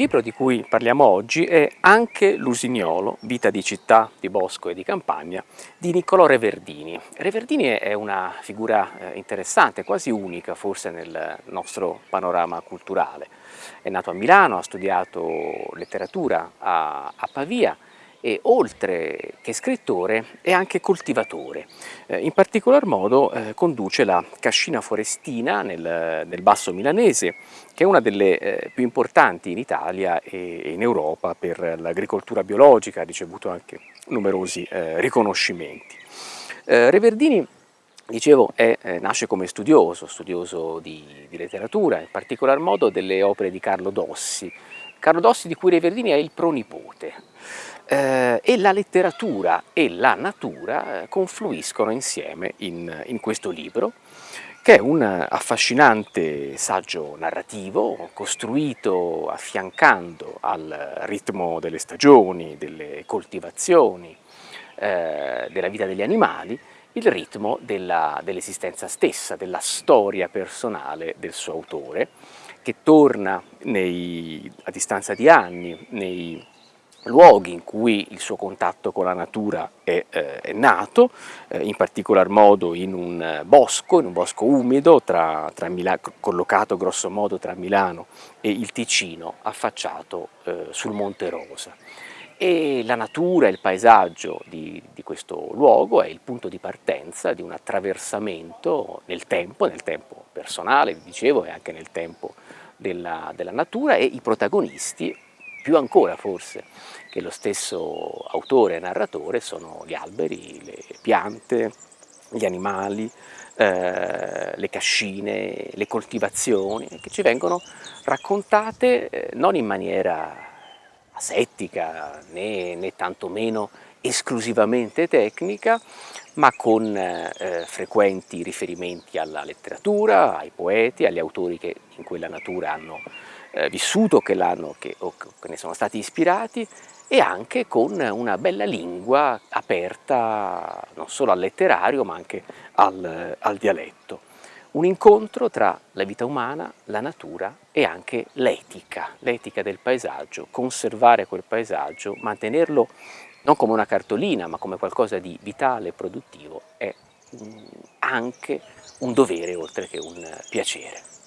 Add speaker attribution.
Speaker 1: libro di cui parliamo oggi è Anche l'Usignolo, vita di città, di bosco e di campagna, di Niccolò Reverdini. Reverdini è una figura eh, interessante, quasi unica forse nel nostro panorama culturale. È nato a Milano, ha studiato letteratura a, a Pavia, e oltre che scrittore è anche coltivatore. Eh, in particolar modo eh, conduce la Cascina Forestina nel, nel, Basso Milanese, che è una delle eh, più importanti in Italia e, in Europa per l'agricoltura biologica, ha ricevuto anche numerosi eh, riconoscimenti. Eh, Reverdini Dicevo, è, eh, nasce come studioso, studioso di, di, letteratura, in particolar modo delle opere di Carlo Dossi. Carlo Dossi di cui Reverdini è il pronipote. Eh, e la letteratura e la natura eh, confluiscono insieme in, in questo libro che è un affascinante saggio narrativo costruito affiancando al ritmo delle stagioni, delle coltivazioni, eh, della vita degli animali, il ritmo dell'esistenza dell stessa, della storia personale del suo autore, che torna nei, a distanza di anni nei luoghi in cui il suo contatto con la natura è, eh, è nato, eh, in particolar modo in un bosco, in un bosco umido, tra, tra collocato grosso modo tra Milano e il Ticino, affacciato eh, sul Monte Rosa. E la natura e il paesaggio di, di, questo luogo è il punto di partenza di un attraversamento nel tempo, nel tempo personale, vi dicevo, e anche nel tempo della, della natura e i protagonisti più ancora forse che lo stesso autore e narratore sono gli alberi, le piante, gli animali, eh, le cascine, le coltivazioni che ci vengono raccontate eh, non in maniera asettica né, né tantomeno esclusivamente tecnica ma con eh, frequenti riferimenti alla letteratura, ai poeti, agli autori che in quella natura hanno eh, vissuto che che, o che ne sono stati ispirati e anche con una bella lingua aperta non solo al letterario ma anche al, al dialetto. Un incontro tra la vita umana, la natura e anche l'etica, l'etica del paesaggio, conservare quel paesaggio, mantenerlo non come una cartolina ma come qualcosa di vitale e produttivo è anche un dovere oltre che un piacere.